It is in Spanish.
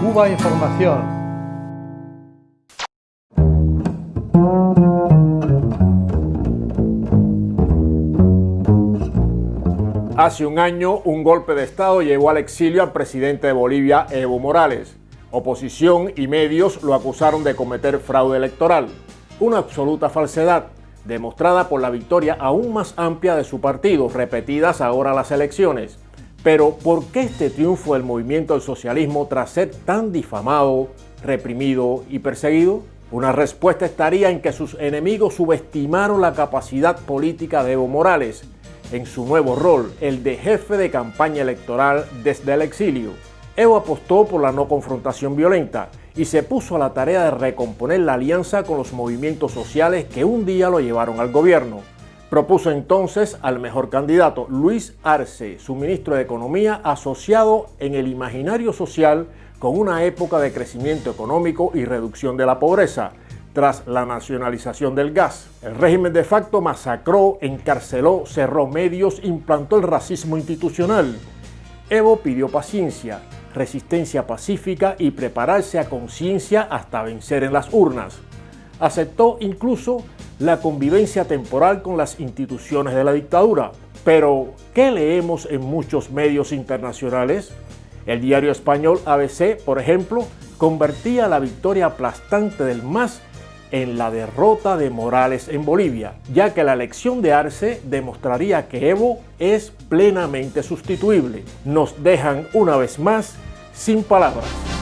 Cuba Información. Hace un año, un golpe de Estado llevó al exilio al presidente de Bolivia, Evo Morales. Oposición y medios lo acusaron de cometer fraude electoral. Una absoluta falsedad, demostrada por la victoria aún más amplia de su partido, repetidas ahora las elecciones. Pero, ¿por qué este triunfo del movimiento del socialismo tras ser tan difamado, reprimido y perseguido? Una respuesta estaría en que sus enemigos subestimaron la capacidad política de Evo Morales en su nuevo rol, el de jefe de campaña electoral desde el exilio. Evo apostó por la no confrontación violenta y se puso a la tarea de recomponer la alianza con los movimientos sociales que un día lo llevaron al gobierno. Propuso entonces al mejor candidato, Luis Arce, su ministro de Economía, asociado en el imaginario social con una época de crecimiento económico y reducción de la pobreza, tras la nacionalización del gas. El régimen de facto masacró, encarceló, cerró medios, implantó el racismo institucional. Evo pidió paciencia, resistencia pacífica y prepararse a conciencia hasta vencer en las urnas. Aceptó incluso la convivencia temporal con las instituciones de la dictadura. Pero, ¿qué leemos en muchos medios internacionales? El diario español ABC, por ejemplo, convertía la victoria aplastante del MAS en la derrota de Morales en Bolivia, ya que la elección de Arce demostraría que Evo es plenamente sustituible. Nos dejan una vez más sin palabras.